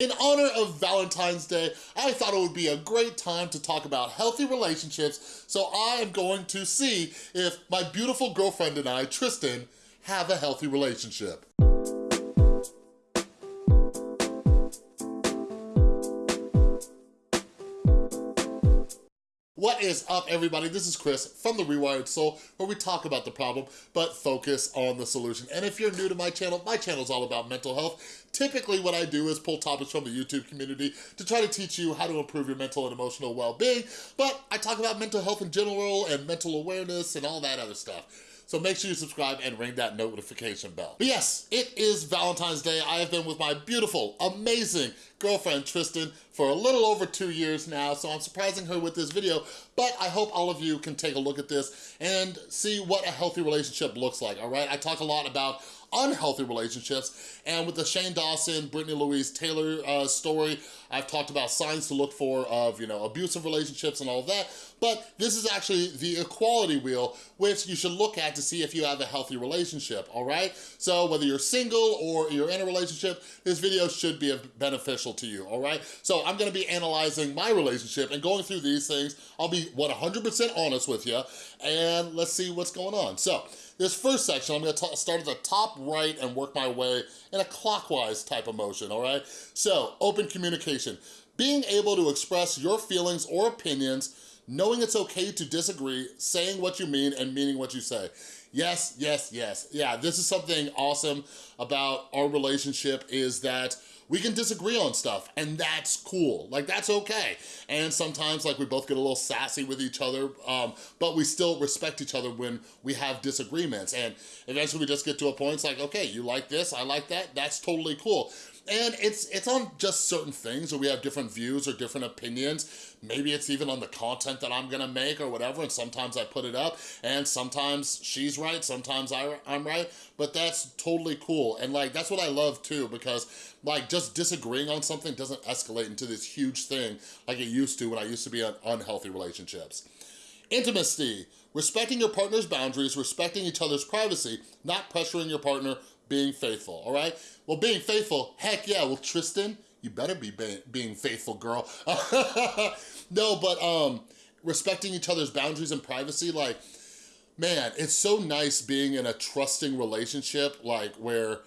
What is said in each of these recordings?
In honor of Valentine's Day, I thought it would be a great time to talk about healthy relationships, so I am going to see if my beautiful girlfriend and I, Tristan, have a healthy relationship. What is up, everybody? This is Chris from The Rewired Soul, where we talk about the problem, but focus on the solution. And if you're new to my channel, my channel is all about mental health. Typically, what I do is pull topics from the YouTube community to try to teach you how to improve your mental and emotional well-being, but I talk about mental health in general and mental awareness and all that other stuff. So make sure you subscribe and ring that notification bell. But yes, it is Valentine's Day. I have been with my beautiful, amazing girlfriend, Tristan, for a little over two years now, so I'm surprising her with this video, but I hope all of you can take a look at this and see what a healthy relationship looks like, all right? I talk a lot about unhealthy relationships. And with the Shane Dawson, Brittany Louise Taylor uh, story, I've talked about signs to look for of, you know, abusive relationships and all that. But this is actually the equality wheel, which you should look at to see if you have a healthy relationship, all right? So whether you're single or you're in a relationship, this video should be beneficial to you, all right? So I'm gonna be analyzing my relationship and going through these things. I'll be 100% honest with you, and let's see what's going on. So this first section, I'm gonna start at the top right and work my way in a clockwise type of motion, all right? So, open communication. Being able to express your feelings or opinions, knowing it's okay to disagree, saying what you mean and meaning what you say. Yes, yes, yes. Yeah, this is something awesome about our relationship is that we can disagree on stuff and that's cool. Like that's okay. And sometimes like we both get a little sassy with each other, um, but we still respect each other when we have disagreements. And eventually we just get to a point, it's like, okay, you like this, I like that, that's totally cool. And it's it's on just certain things where we have different views or different opinions. Maybe it's even on the content that I'm gonna make or whatever, and sometimes I put it up, and sometimes she's right, sometimes I, I'm right, but that's totally cool. And like, that's what I love too, because like just disagreeing on something doesn't escalate into this huge thing like it used to when I used to be in unhealthy relationships. Intimacy, respecting your partner's boundaries, respecting each other's privacy, not pressuring your partner, being faithful, all right? Well, being faithful, heck yeah, well, Tristan, you better be being faithful, girl. no, but um, respecting each other's boundaries and privacy, like, man, it's so nice being in a trusting relationship, like where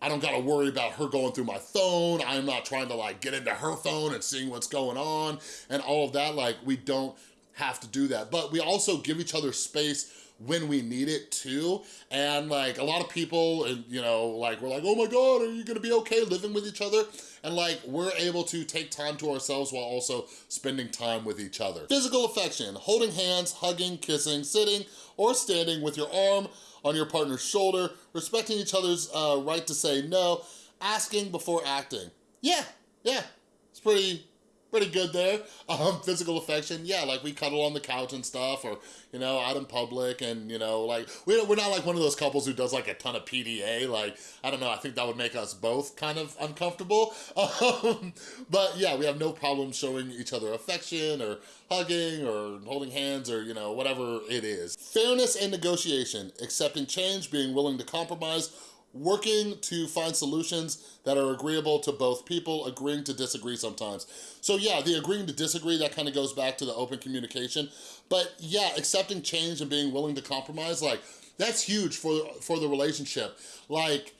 I don't gotta worry about her going through my phone. I'm not trying to like get into her phone and seeing what's going on and all of that. Like we don't have to do that. But we also give each other space when we need it too. And like a lot of people, and you know, like we're like, oh my God, are you gonna be okay living with each other? And like we're able to take time to ourselves while also spending time with each other. Physical affection, holding hands, hugging, kissing, sitting, or standing with your arm on your partner's shoulder, respecting each other's uh, right to say no, asking before acting. Yeah, yeah, it's pretty, pretty good there. Um, physical affection, yeah, like we cuddle on the couch and stuff, or, you know, out in public, and, you know, like, we're, we're not like one of those couples who does like a ton of PDA, like, I don't know, I think that would make us both kind of uncomfortable. Um, but yeah, we have no problem showing each other affection, or hugging, or holding hands, or, you know, whatever it is. Fairness and negotiation, accepting change, being willing to compromise, working to find solutions that are agreeable to both people, agreeing to disagree sometimes. So yeah, the agreeing to disagree, that kind of goes back to the open communication. But yeah, accepting change and being willing to compromise, like, that's huge for, for the relationship. Like,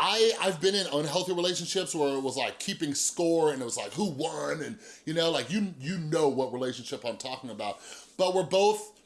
I, I've been in unhealthy relationships where it was like keeping score and it was like who won and you know, like you, you know what relationship I'm talking about. But we're both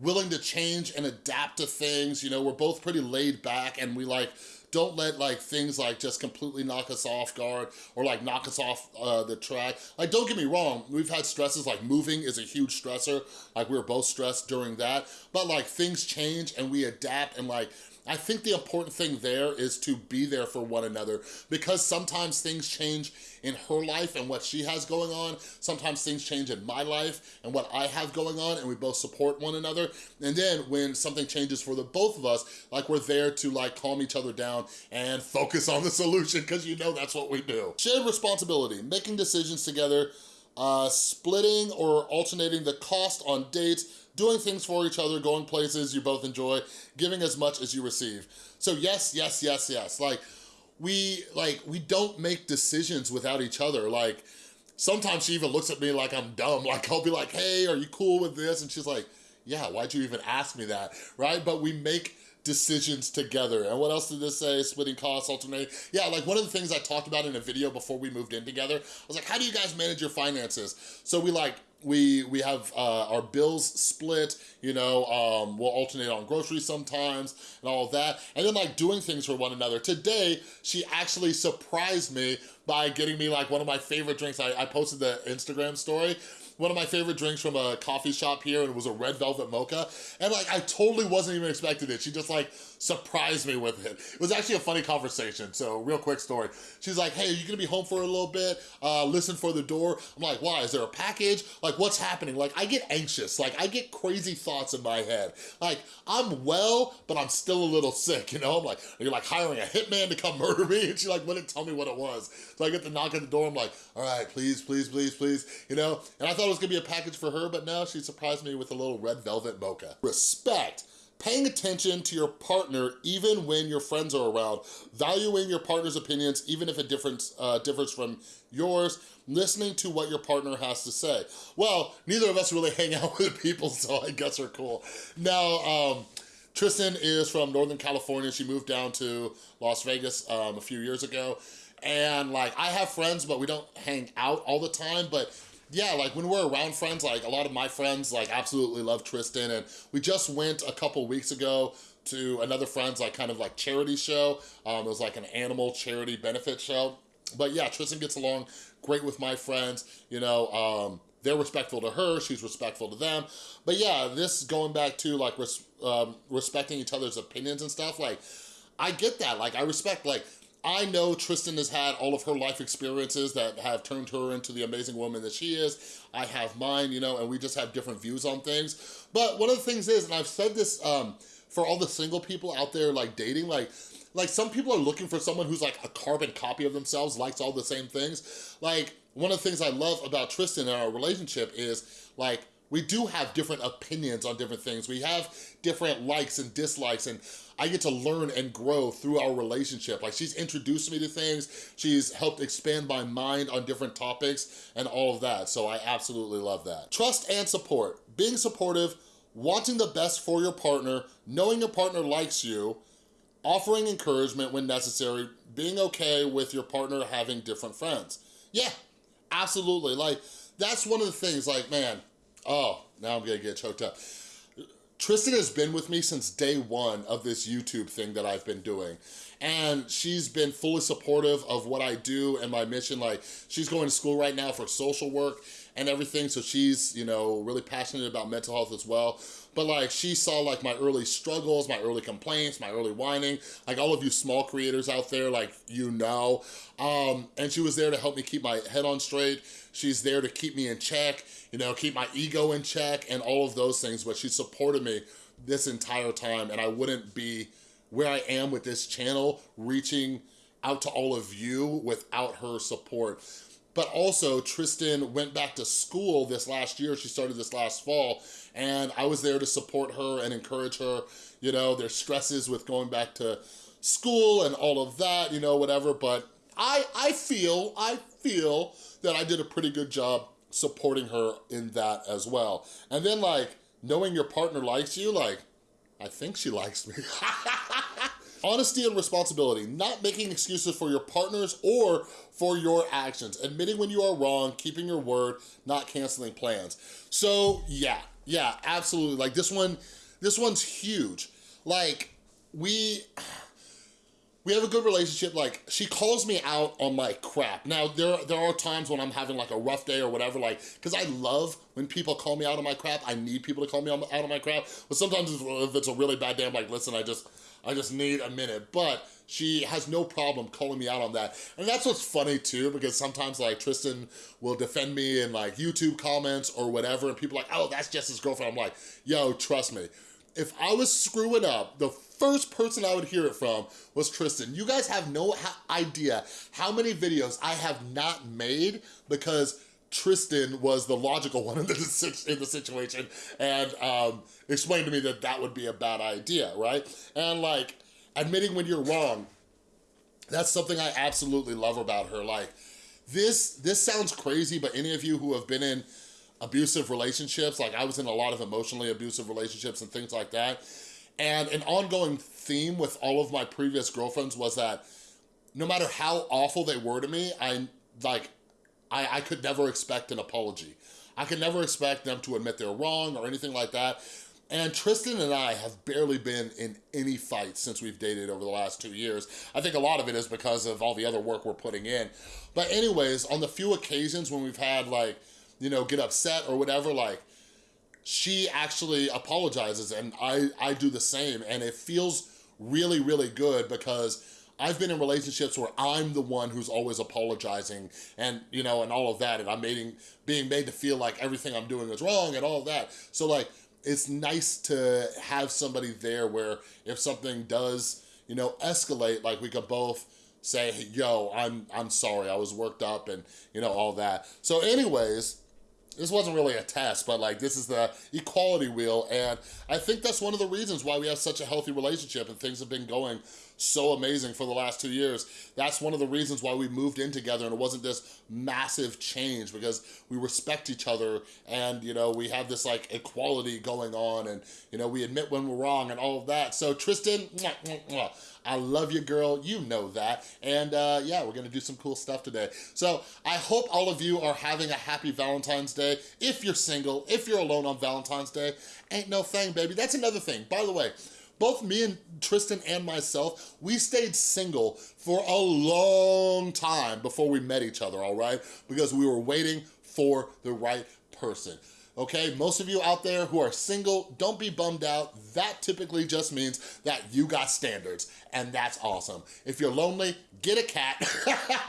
willing to change and adapt to things. You know, we're both pretty laid back and we like, don't let like things like just completely knock us off guard or like knock us off uh, the track. Like don't get me wrong, we've had stresses like moving is a huge stressor. Like we were both stressed during that, but like things change and we adapt and like I think the important thing there is to be there for one another because sometimes things change in her life and what she has going on. Sometimes things change in my life and what I have going on and we both support one another. And then when something changes for the both of us, like we're there to like calm each other down and focus on the solution because you know that's what we do. Shared responsibility, making decisions together, uh, splitting or alternating the cost on dates, doing things for each other, going places you both enjoy, giving as much as you receive. So yes, yes, yes, yes. Like, we, like, we don't make decisions without each other. Like, sometimes she even looks at me like I'm dumb. Like, I'll be like, hey, are you cool with this? And she's like, yeah, why'd you even ask me that, right? But we make decisions together. And what else did this say? Splitting costs, alternating. Yeah, like one of the things I talked about in a video before we moved in together, I was like, how do you guys manage your finances? So we like, we we have uh, our bills split, you know, um, we'll alternate on groceries sometimes and all that. And then like doing things for one another. Today, she actually surprised me by getting me like one of my favorite drinks. I, I posted the Instagram story one of my favorite drinks from a coffee shop here and it was a red velvet mocha. And like, I totally wasn't even expecting it. She just like surprised me with it. It was actually a funny conversation. So real quick story. She's like, hey, are you gonna be home for a little bit? Uh, listen for the door. I'm like, why? Is there a package? Like, what's happening? Like, I get anxious. Like, I get crazy thoughts in my head. Like, I'm well, but I'm still a little sick, you know? I'm like, you're like hiring a hitman to come murder me? And she like wouldn't tell me what it was. So I get the knock at the door. I'm like, all right, please, please, please, please, you know? And I thought it was gonna be a package for her, but now she surprised me with a little red velvet mocha. Respect paying attention to your partner even when your friends are around, valuing your partner's opinions even if it difference, uh, differs from yours, listening to what your partner has to say. Well, neither of us really hang out with people, so I guess we're cool. Now, um, Tristan is from Northern California. She moved down to Las Vegas um, a few years ago. And like, I have friends, but we don't hang out all the time. But yeah, like when we're around friends, like a lot of my friends like absolutely love Tristan and we just went a couple weeks ago to another friend's like kind of like charity show. Um, it was like an animal charity benefit show. But yeah, Tristan gets along great with my friends, you know, um, they're respectful to her, she's respectful to them. But yeah, this going back to like res um, respecting each other's opinions and stuff, like I get that. Like I respect like I know Tristan has had all of her life experiences that have turned her into the amazing woman that she is. I have mine, you know, and we just have different views on things. But one of the things is, and I've said this um, for all the single people out there like dating, like, like some people are looking for someone who's like a carbon copy of themselves, likes all the same things. Like one of the things I love about Tristan and our relationship is like, we do have different opinions on different things. We have different likes and dislikes and I get to learn and grow through our relationship. Like she's introduced me to things, she's helped expand my mind on different topics and all of that. So I absolutely love that. Trust and support. Being supportive, wanting the best for your partner, knowing your partner likes you, offering encouragement when necessary, being okay with your partner having different friends. Yeah, absolutely. Like, that's one of the things, like, man, oh, now I'm gonna get choked up. Tristan has been with me since day one of this YouTube thing that I've been doing. And she's been fully supportive of what I do and my mission. Like, she's going to school right now for social work and everything, so she's, you know, really passionate about mental health as well. But like, she saw like my early struggles, my early complaints, my early whining, like all of you small creators out there, like, you know. Um, and she was there to help me keep my head on straight. She's there to keep me in check you know, keep my ego in check and all of those things, but she supported me this entire time and I wouldn't be where I am with this channel, reaching out to all of you without her support. But also, Tristan went back to school this last year. She started this last fall, and I was there to support her and encourage her. You know, there's stresses with going back to school and all of that, you know, whatever. But I, I feel, I feel that I did a pretty good job supporting her in that as well. And then like, knowing your partner likes you, like, I think she likes me. Honesty and responsibility, not making excuses for your partners or for your actions. Admitting when you are wrong, keeping your word, not canceling plans. So yeah, yeah, absolutely. Like this one, this one's huge. Like we, we have a good relationship. Like, she calls me out on my crap. Now, there, there are times when I'm having like a rough day or whatever, like, because I love when people call me out on my crap. I need people to call me out on my crap. But sometimes if it's a really bad day, I'm like, listen, I just, I just need a minute. But she has no problem calling me out on that. And that's what's funny too, because sometimes like Tristan will defend me in like YouTube comments or whatever, and people like, oh, that's just his girlfriend. I'm like, yo, trust me. If I was screwing up, the first person I would hear it from was Tristan. You guys have no idea how many videos I have not made because Tristan was the logical one in the, in the situation and um, explained to me that that would be a bad idea, right? And like, admitting when you're wrong, That's something I absolutely love about her. Like, this, this sounds crazy, but any of you who have been in abusive relationships, like I was in a lot of emotionally abusive relationships and things like that, and an ongoing theme with all of my previous girlfriends was that no matter how awful they were to me, I, like, I, I could never expect an apology. I could never expect them to admit they're wrong or anything like that. And Tristan and I have barely been in any fights since we've dated over the last two years. I think a lot of it is because of all the other work we're putting in. But anyways, on the few occasions when we've had like, you know, get upset or whatever, like, she actually apologizes and I, I do the same. And it feels really, really good because I've been in relationships where I'm the one who's always apologizing and, you know, and all of that. And I'm being, being made to feel like everything I'm doing is wrong and all that. So like, it's nice to have somebody there where if something does, you know, escalate, like we could both say, hey, yo, I'm, I'm sorry, I was worked up and, you know, all that. So anyways, this wasn't really a test, but like this is the equality wheel. And I think that's one of the reasons why we have such a healthy relationship and things have been going so amazing for the last two years. That's one of the reasons why we moved in together and it wasn't this massive change because we respect each other and, you know, we have this like equality going on and, you know, we admit when we're wrong and all of that. So Tristan, mwah, mwah, mwah. I love you, girl. You know that. And uh, yeah, we're gonna do some cool stuff today. So I hope all of you are having a happy Valentine's Day. If you're single, if you're alone on Valentine's Day, ain't no thing, baby. That's another thing. By the way, both me and Tristan and myself, we stayed single for a long time before we met each other, all right? Because we were waiting for the right person okay? Most of you out there who are single, don't be bummed out. That typically just means that you got standards, and that's awesome. If you're lonely, get a cat,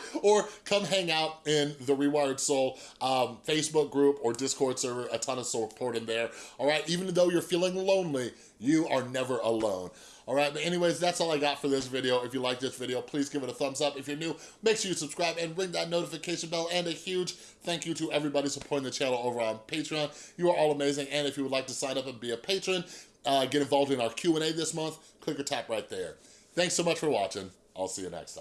or come hang out in the Rewired Soul um, Facebook group or Discord server, a ton of support in there, all right? Even though you're feeling lonely, you are never alone. All right, but anyways, that's all I got for this video. If you like this video, please give it a thumbs up. If you're new, make sure you subscribe and ring that notification bell. And a huge thank you to everybody supporting the channel over on Patreon. You are all amazing. And if you would like to sign up and be a patron, uh, get involved in our Q&A this month, click or tap right there. Thanks so much for watching. I'll see you next time.